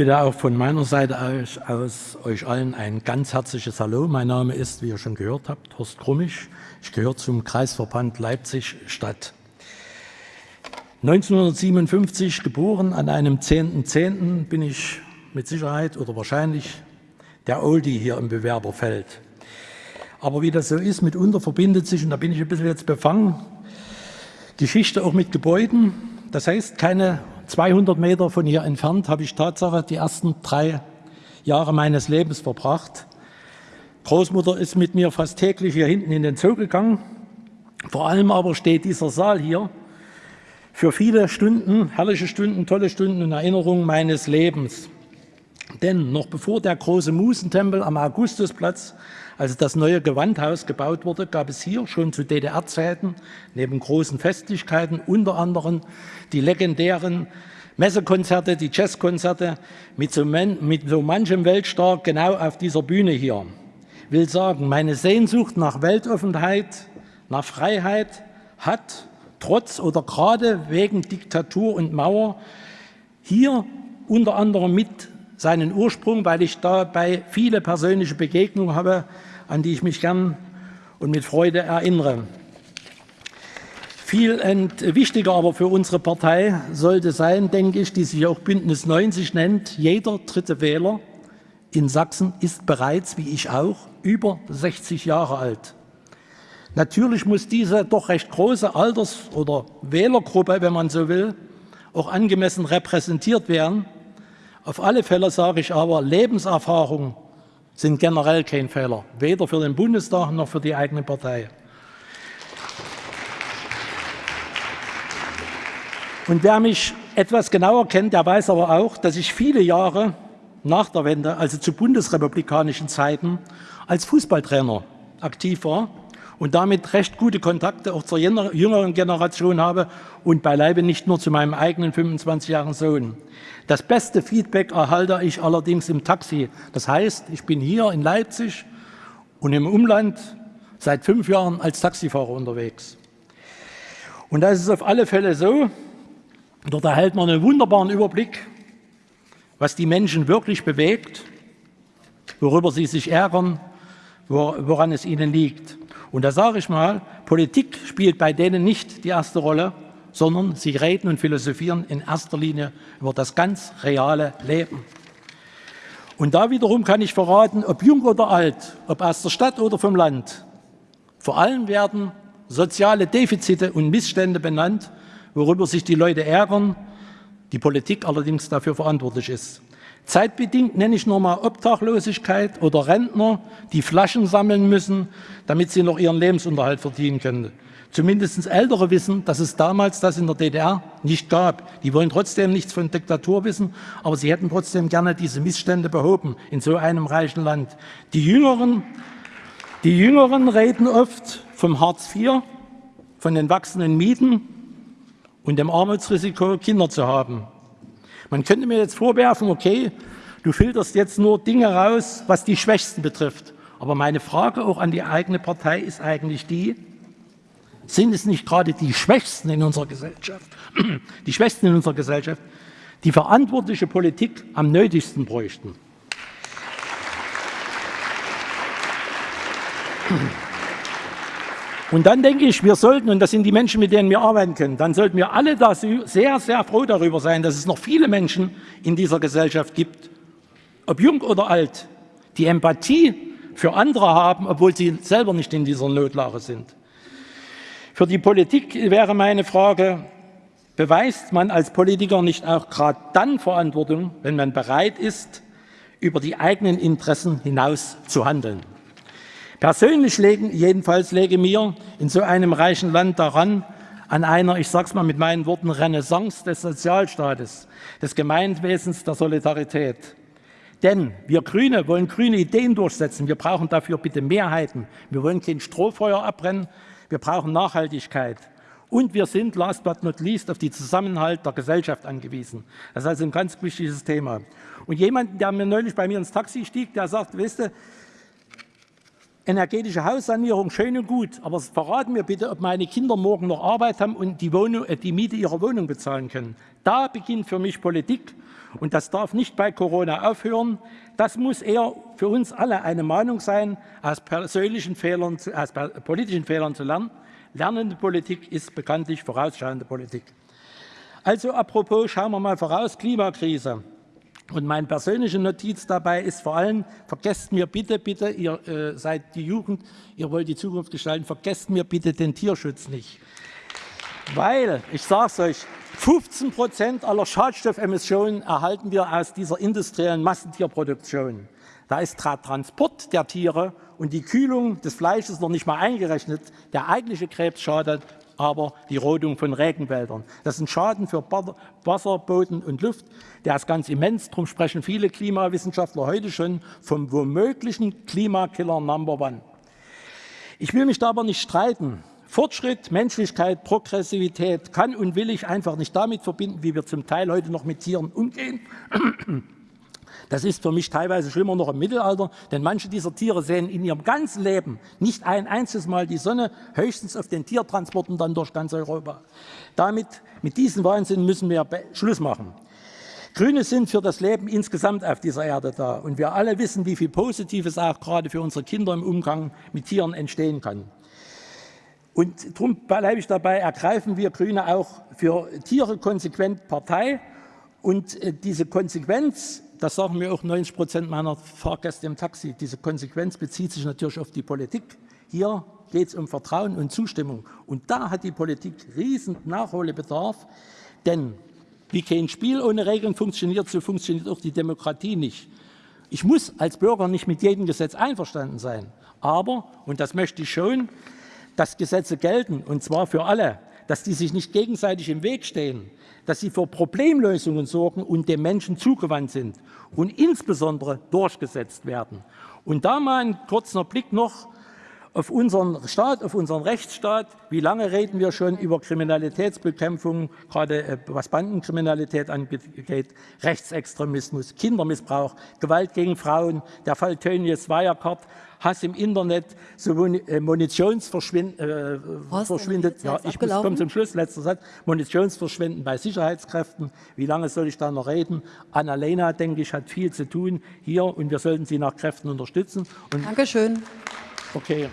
bitte auch von meiner Seite aus, aus, euch allen ein ganz herzliches Hallo. Mein Name ist, wie ihr schon gehört habt, Horst Krummisch. Ich gehöre zum Kreisverband Leipzig-Stadt. 1957 geboren, an einem 10.10. .10. bin ich mit Sicherheit oder wahrscheinlich der Oldie hier im Bewerberfeld. Aber wie das so ist, mitunter verbindet sich, und da bin ich ein bisschen jetzt befangen, Geschichte auch mit Gebäuden. Das heißt, keine 200 Meter von hier entfernt habe ich Tatsache die ersten drei Jahre meines Lebens verbracht. Großmutter ist mit mir fast täglich hier hinten in den Zoo gegangen. Vor allem aber steht dieser Saal hier für viele Stunden, herrliche Stunden, tolle Stunden und Erinnerungen meines Lebens. Denn noch bevor der große Musentempel am Augustusplatz, also das neue Gewandhaus gebaut wurde, gab es hier schon zu DDR-Zeiten neben großen Festlichkeiten unter anderem die legendären Messekonzerte, die Jazzkonzerte mit so, mit so manchem Weltstar genau auf dieser Bühne hier. Ich will sagen, meine Sehnsucht nach Weltoffenheit, nach Freiheit hat trotz oder gerade wegen Diktatur und Mauer hier unter anderem mit seinen Ursprung, weil ich dabei viele persönliche Begegnungen habe, an die ich mich gern und mit Freude erinnere. Viel wichtiger aber für unsere Partei sollte sein, denke ich, die sich auch Bündnis 90 nennt, jeder dritte Wähler in Sachsen ist bereits, wie ich auch, über 60 Jahre alt. Natürlich muss diese doch recht große Alters- oder Wählergruppe, wenn man so will, auch angemessen repräsentiert werden. Auf alle Fälle sage ich aber, Lebenserfahrung sind generell kein Fehler, weder für den Bundestag noch für die eigene Partei. Und wer mich etwas genauer kennt, der weiß aber auch, dass ich viele Jahre nach der Wende, also zu bundesrepublikanischen Zeiten, als Fußballtrainer aktiv war und damit recht gute Kontakte auch zur jüngeren Generation habe und beileibe nicht nur zu meinem eigenen 25-jährigen Sohn. Das beste Feedback erhalte ich allerdings im Taxi. Das heißt, ich bin hier in Leipzig und im Umland seit fünf Jahren als Taxifahrer unterwegs. Und da ist auf alle Fälle so, dort erhält man einen wunderbaren Überblick, was die Menschen wirklich bewegt, worüber sie sich ärgern, woran es ihnen liegt. Und da sage ich mal, Politik spielt bei denen nicht die erste Rolle, sondern sie reden und philosophieren in erster Linie über das ganz reale Leben. Und da wiederum kann ich verraten, ob jung oder alt, ob aus der Stadt oder vom Land, vor allem werden soziale Defizite und Missstände benannt, worüber sich die Leute ärgern, die Politik allerdings dafür verantwortlich ist. Zeitbedingt nenne ich nur mal Obdachlosigkeit oder Rentner, die Flaschen sammeln müssen, damit sie noch ihren Lebensunterhalt verdienen können. Zumindest Ältere wissen, dass es damals das in der DDR nicht gab. Die wollen trotzdem nichts von Diktatur wissen, aber sie hätten trotzdem gerne diese Missstände behoben in so einem reichen Land. Die Jüngeren, die Jüngeren reden oft vom Hartz IV, von den wachsenden Mieten und dem Armutsrisiko, Kinder zu haben. Man könnte mir jetzt vorwerfen, okay, du filterst jetzt nur Dinge raus, was die Schwächsten betrifft. Aber meine Frage auch an die eigene Partei ist eigentlich die, sind es nicht gerade die Schwächsten in unserer Gesellschaft, die Schwächsten in unserer Gesellschaft, die verantwortliche Politik am nötigsten bräuchten? Und dann denke ich, wir sollten, und das sind die Menschen, mit denen wir arbeiten können, dann sollten wir alle da sehr, sehr froh darüber sein, dass es noch viele Menschen in dieser Gesellschaft gibt, ob jung oder alt, die Empathie für andere haben, obwohl sie selber nicht in dieser Notlage sind. Für die Politik wäre meine Frage, beweist man als Politiker nicht auch gerade dann Verantwortung, wenn man bereit ist, über die eigenen Interessen hinaus zu handeln? Persönlich legen, jedenfalls lege mir in so einem reichen Land daran, an einer, ich sage es mal mit meinen Worten, Renaissance des Sozialstaates, des Gemeinwesens der Solidarität. Denn wir Grüne wollen grüne Ideen durchsetzen. Wir brauchen dafür bitte Mehrheiten. Wir wollen kein Strohfeuer abbrennen. Wir brauchen Nachhaltigkeit. Und wir sind, last but not least, auf die Zusammenhalt der Gesellschaft angewiesen. Das ist also ein ganz wichtiges Thema. Und jemand, der mir neulich bei mir ins Taxi stieg, der sagt, weißt du, energetische Haussanierung, schön und gut, aber verraten mir bitte, ob meine Kinder morgen noch Arbeit haben und die, Wohnung, äh, die Miete ihrer Wohnung bezahlen können. Da beginnt für mich Politik und das darf nicht bei Corona aufhören. Das muss eher für uns alle eine Mahnung sein, aus persönlichen Fehlern, aus politischen Fehlern zu lernen. Lernende Politik ist bekanntlich vorausschauende Politik. Also apropos, schauen wir mal voraus, Klimakrise. Und meine persönliche Notiz dabei ist vor allem, vergesst mir bitte, bitte, ihr äh, seid die Jugend, ihr wollt die Zukunft gestalten, vergesst mir bitte den Tierschutz nicht. Weil, ich sage es euch, 15 Prozent aller Schadstoffemissionen erhalten wir aus dieser industriellen Massentierproduktion. Da ist der Transport der Tiere und die Kühlung des Fleisches noch nicht mal eingerechnet. Der eigentliche Krebs schadet aber die Rodung von Regenwäldern. Das ist ein Schaden für Wasser, Boden und Luft. Der ist ganz immens. Darum sprechen viele Klimawissenschaftler heute schon vom womöglichen Klimakiller Number One. Ich will mich da aber nicht streiten. Fortschritt, Menschlichkeit, Progressivität kann und will ich einfach nicht damit verbinden, wie wir zum Teil heute noch mit Tieren umgehen. Das ist für mich teilweise schlimmer noch im Mittelalter, denn manche dieser Tiere sehen in ihrem ganzen Leben nicht ein einziges Mal die Sonne, höchstens auf den Tiertransporten dann durch ganz Europa. Damit, mit diesem Wahnsinn müssen wir Schluss machen. Grüne sind für das Leben insgesamt auf dieser Erde da. Und wir alle wissen, wie viel Positives auch gerade für unsere Kinder im Umgang mit Tieren entstehen kann. Und darum bleibe ich dabei, ergreifen wir Grüne auch für Tiere konsequent Partei. Und äh, diese Konsequenz das sagen mir auch 90 Prozent meiner Fahrgäste im Taxi, diese Konsequenz bezieht sich natürlich auf die Politik. Hier geht es um Vertrauen und Zustimmung. Und da hat die Politik riesen Nachholbedarf, denn wie kein Spiel ohne Regeln funktioniert, so funktioniert auch die Demokratie nicht. Ich muss als Bürger nicht mit jedem Gesetz einverstanden sein, aber, und das möchte ich schon, dass Gesetze gelten, und zwar für alle, dass die sich nicht gegenseitig im Weg stehen, dass sie für Problemlösungen sorgen und dem Menschen zugewandt sind und insbesondere durchgesetzt werden. Und da mal ein kurzer Blick noch auf unseren Staat, auf unseren Rechtsstaat. Wie lange reden wir schon über Kriminalitätsbekämpfung, gerade äh, was Bandenkriminalität angeht, Rechtsextremismus, Kindermissbrauch, Gewalt gegen Frauen, der Fall Tönnies Wirecard, Hass im Internet, so äh, Munitionsverschwindet, äh, verschwindet. Ja, ich komme zum Schluss, letzter Satz. Munitionsverschwinden bei Sicherheitskräften. Wie lange soll ich da noch reden? Annalena, denke ich, hat viel zu tun hier und wir sollten sie nach Kräften unterstützen. Und Dankeschön. Okay.